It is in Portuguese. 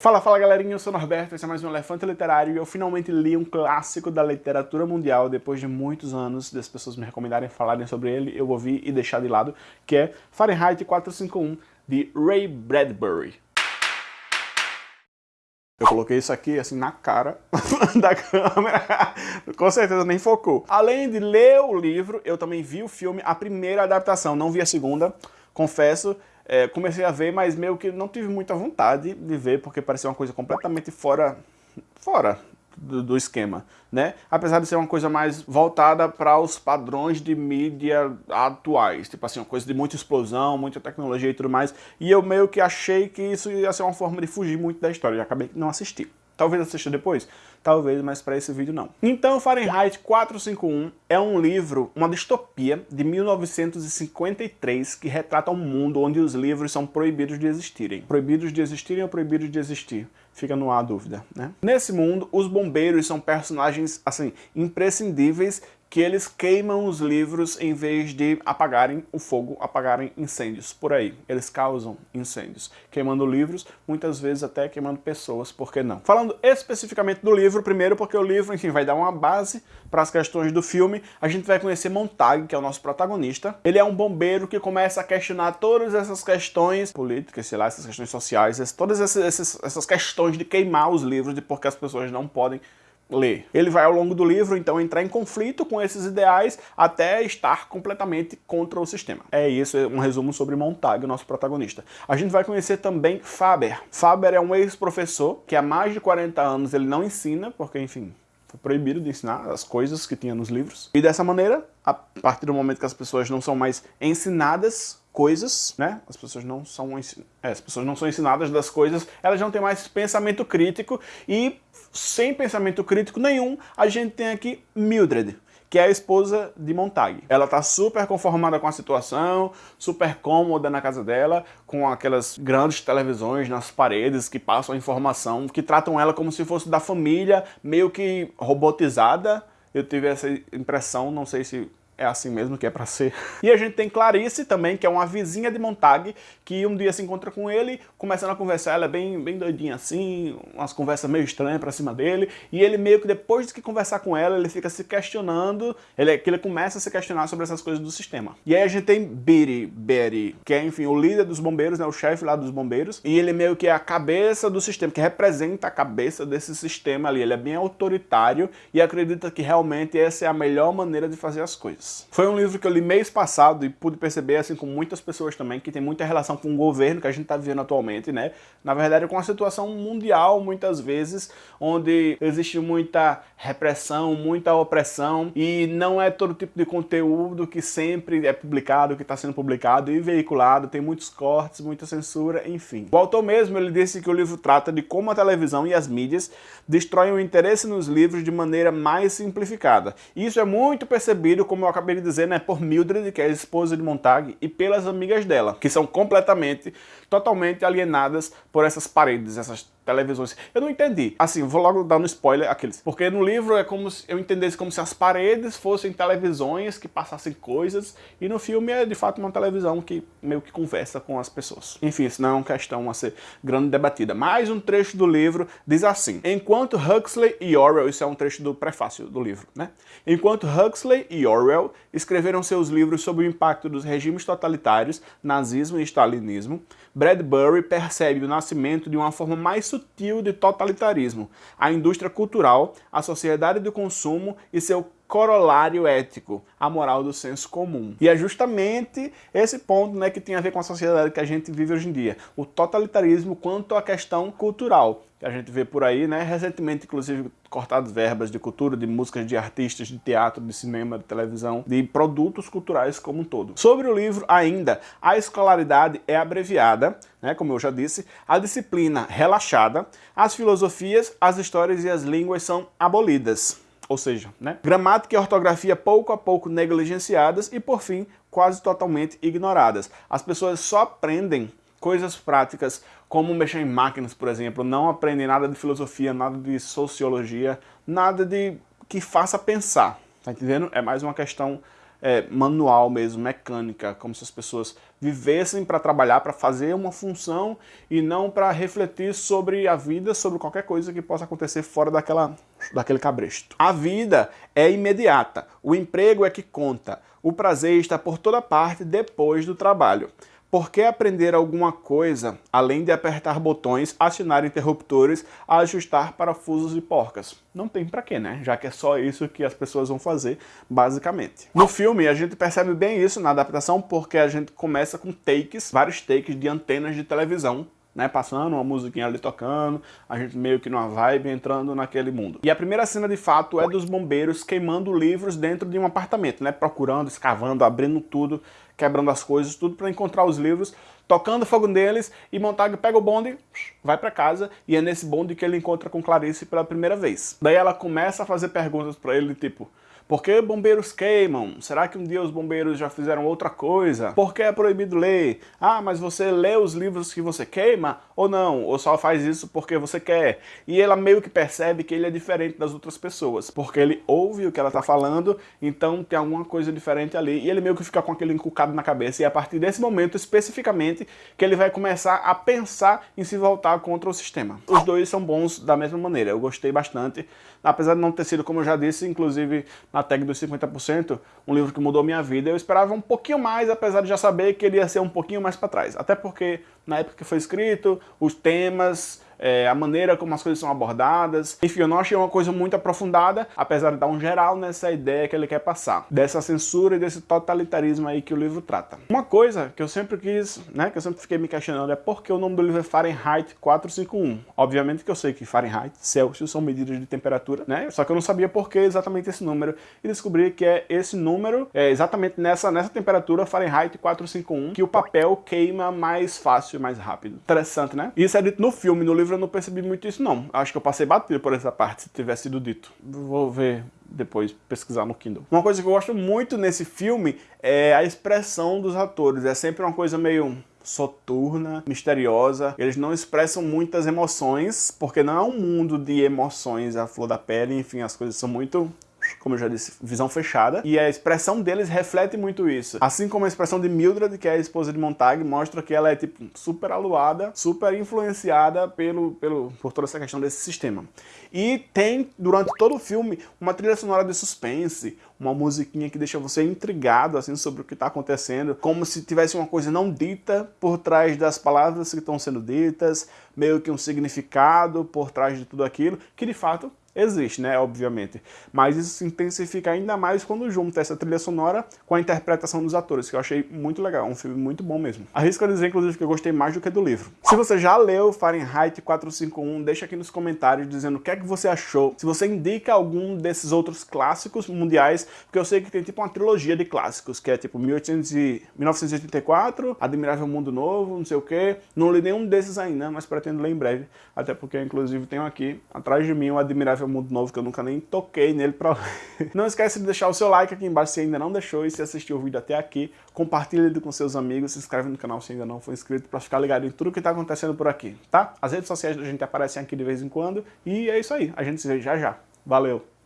Fala, fala galerinha, eu sou Norberto, esse é mais um Elefante Literário e eu finalmente li um clássico da literatura mundial depois de muitos anos das pessoas me recomendarem falarem sobre ele, eu ouvi e deixar de lado, que é Fahrenheit 451, de Ray Bradbury. Eu coloquei isso aqui assim na cara da câmera, com certeza nem focou. Além de ler o livro, eu também vi o filme, a primeira adaptação, não vi a segunda, confesso, é, comecei a ver, mas meio que não tive muita vontade de ver, porque parecia uma coisa completamente fora, fora do, do esquema, né? Apesar de ser uma coisa mais voltada para os padrões de mídia atuais, tipo assim, uma coisa de muita explosão, muita tecnologia e tudo mais, e eu meio que achei que isso ia ser uma forma de fugir muito da história, e acabei não assistindo. Talvez assista depois? Talvez, mas para esse vídeo não. Então, Fahrenheit 451 é um livro, uma distopia de 1953 que retrata um mundo onde os livros são proibidos de existirem. Proibidos de existirem ou proibidos de existir? Fica no ar a dúvida, né? Nesse mundo, os bombeiros são personagens, assim, imprescindíveis que eles queimam os livros em vez de apagarem o fogo, apagarem incêndios por aí. Eles causam incêndios, queimando livros, muitas vezes até queimando pessoas, por que não? Falando especificamente do livro, primeiro porque o livro, enfim, vai dar uma base para as questões do filme, a gente vai conhecer Montag, que é o nosso protagonista. Ele é um bombeiro que começa a questionar todas essas questões políticas, sei lá, essas questões sociais, todas essas, essas questões de queimar os livros, de porque as pessoas não podem ler. Ele vai ao longo do livro, então, entrar em conflito com esses ideais até estar completamente contra o sistema. É isso, é um resumo sobre Montag, o nosso protagonista. A gente vai conhecer também Faber. Faber é um ex-professor que há mais de 40 anos ele não ensina, porque, enfim, foi proibido de ensinar as coisas que tinha nos livros. E dessa maneira, a partir do momento que as pessoas não são mais ensinadas coisas, né? As pessoas não são é, as pessoas não são ensinadas das coisas, elas não têm mais pensamento crítico e sem pensamento crítico nenhum, a gente tem aqui Mildred, que é a esposa de Montag. Ela tá super conformada com a situação, super cômoda na casa dela, com aquelas grandes televisões nas paredes que passam a informação, que tratam ela como se fosse da família, meio que robotizada. Eu tive essa impressão, não sei se é assim mesmo que é pra ser. E a gente tem Clarice também, que é uma vizinha de Montag, que um dia se encontra com ele, começando a conversar, ela é bem, bem doidinha assim, umas conversas meio estranhas pra cima dele, e ele meio que depois de que conversar com ela, ele fica se questionando, ele, que ele começa a se questionar sobre essas coisas do sistema. E aí a gente tem Bitty, Betty, que é, enfim, o líder dos bombeiros, né, o chefe lá dos bombeiros, e ele meio que é a cabeça do sistema, que representa a cabeça desse sistema ali, ele é bem autoritário e acredita que realmente essa é a melhor maneira de fazer as coisas. Foi um livro que eu li mês passado e pude perceber, assim como muitas pessoas também, que tem muita relação com o governo que a gente está vivendo atualmente, né? Na verdade, com a situação mundial, muitas vezes, onde existe muita repressão, muita opressão e não é todo tipo de conteúdo que sempre é publicado, que está sendo publicado e veiculado, tem muitos cortes, muita censura, enfim. O autor mesmo, ele disse que o livro trata de como a televisão e as mídias destroem o interesse nos livros de maneira mais simplificada. Isso é muito percebido, como eu acabei de dizer, né, por Mildred, que é a esposa de Montag, e pelas amigas dela, que são completamente, totalmente alienadas por essas paredes, essas televisões. Eu não entendi. Assim, vou logo dar um spoiler aqueles. Porque no livro é como se eu entendesse como se as paredes fossem televisões que passassem coisas, e no filme é de fato uma televisão que meio que conversa com as pessoas. Enfim, isso não é uma questão a ser grande debatida. Mais um trecho do livro diz assim: Enquanto Huxley e Orwell, isso é um trecho do prefácio do livro, né? Enquanto Huxley e Orwell escreveram seus livros sobre o impacto dos regimes totalitários, nazismo e stalinismo, Bradbury percebe o nascimento de uma forma mais sutil de totalitarismo, a indústria cultural, a sociedade do consumo e seu corolário ético, a moral do senso comum. E é justamente esse ponto né, que tem a ver com a sociedade que a gente vive hoje em dia, o totalitarismo quanto à questão cultural que a gente vê por aí, né? Recentemente, inclusive, cortadas verbas de cultura, de músicas de artistas, de teatro, de cinema, de televisão, de produtos culturais como um todo. Sobre o livro ainda, a escolaridade é abreviada, né, como eu já disse, a disciplina relaxada, as filosofias, as histórias e as línguas são abolidas. Ou seja, né, gramática e ortografia pouco a pouco negligenciadas e, por fim, quase totalmente ignoradas. As pessoas só aprendem coisas práticas como mexer em máquinas, por exemplo, não aprendem nada de filosofia, nada de sociologia, nada de que faça pensar, tá entendendo? É mais uma questão é, manual mesmo, mecânica, como se as pessoas vivessem para trabalhar, para fazer uma função e não para refletir sobre a vida, sobre qualquer coisa que possa acontecer fora daquela, daquele cabresto. A vida é imediata, o emprego é que conta, o prazer está por toda parte depois do trabalho. Por que aprender alguma coisa, além de apertar botões, acionar interruptores, ajustar parafusos e porcas? Não tem pra quê, né? Já que é só isso que as pessoas vão fazer, basicamente. No filme, a gente percebe bem isso na adaptação, porque a gente começa com takes, vários takes de antenas de televisão, né, passando uma musiquinha ali tocando, a gente meio que numa vibe entrando naquele mundo. E a primeira cena de fato é dos bombeiros queimando livros dentro de um apartamento, né, procurando, escavando, abrindo tudo, quebrando as coisas, tudo para encontrar os livros, tocando fogo neles e Montag pega o bonde, vai para casa e é nesse bonde que ele encontra com Clarice pela primeira vez. Daí ela começa a fazer perguntas para ele tipo, por que bombeiros queimam? Será que um dia os bombeiros já fizeram outra coisa? Por que é proibido ler? Ah, mas você lê os livros que você queima? Ou não? Ou só faz isso porque você quer? E ela meio que percebe que ele é diferente das outras pessoas, porque ele ouve o que ela tá falando, então tem alguma coisa diferente ali, e ele meio que fica com aquele encucado na cabeça, e é a partir desse momento, especificamente, que ele vai começar a pensar em se voltar contra o sistema. Os dois são bons da mesma maneira, eu gostei bastante, apesar de não ter sido, como eu já disse, inclusive a tag dos 50%, um livro que mudou minha vida. Eu esperava um pouquinho mais, apesar de já saber que ele ia ser um pouquinho mais para trás. Até porque, na época que foi escrito, os temas, é, a maneira como as coisas são abordadas. Enfim, eu não achei uma coisa muito aprofundada, apesar de dar um geral nessa ideia que ele quer passar, dessa censura e desse totalitarismo aí que o livro trata. Uma coisa que eu sempre quis, né, que eu sempre fiquei me questionando é por que o nome do livro é Fahrenheit 451. Obviamente que eu sei que Fahrenheit, Celsius são medidas de temperatura, né, só que eu não sabia por que exatamente esse número, e descobri que é esse número, é exatamente nessa, nessa temperatura Fahrenheit 451, que o papel queima mais fácil, mais rápido. Interessante, né? Isso é dito no filme, no livro livro eu não percebi muito isso não. Acho que eu passei batido por essa parte, se tivesse sido dito. Vou ver depois, pesquisar no Kindle. Uma coisa que eu gosto muito nesse filme é a expressão dos atores. É sempre uma coisa meio soturna, misteriosa. Eles não expressam muitas emoções, porque não é um mundo de emoções à flor da pele, enfim, as coisas são muito como eu já disse, visão fechada, e a expressão deles reflete muito isso. Assim como a expressão de Mildred, que é a esposa de Montag, mostra que ela é tipo super aluada, super influenciada pelo, pelo, por toda essa questão desse sistema. E tem, durante todo o filme, uma trilha sonora de suspense, uma musiquinha que deixa você intrigado assim sobre o que está acontecendo, como se tivesse uma coisa não dita por trás das palavras que estão sendo ditas, meio que um significado por trás de tudo aquilo, que de fato existe, né, obviamente. Mas isso se intensifica ainda mais quando junta essa trilha sonora com a interpretação dos atores, que eu achei muito legal, um filme muito bom mesmo. Arrisco a dizer, inclusive, que eu gostei mais do que do livro. Se você já leu Fahrenheit 451, deixa aqui nos comentários dizendo o que é que você achou, se você indica algum desses outros clássicos mundiais, porque eu sei que tem tipo uma trilogia de clássicos, que é tipo 1800 e... 1984, Admirável Mundo Novo, não sei o que. Não li nenhum desses ainda, mas pretendo ler em breve, até porque, inclusive, tenho aqui, atrás de mim, o Admirável Mundo Novo, que eu nunca nem toquei nele pra. Não esquece de deixar o seu like aqui embaixo se ainda não deixou e se assistiu o vídeo até aqui, compartilha ele com seus amigos, se inscreve no canal se ainda não for inscrito pra ficar ligado em tudo que tá acontecendo por aqui, tá? As redes sociais da gente aparecem aqui de vez em quando e é isso aí, a gente se vê já já. Valeu!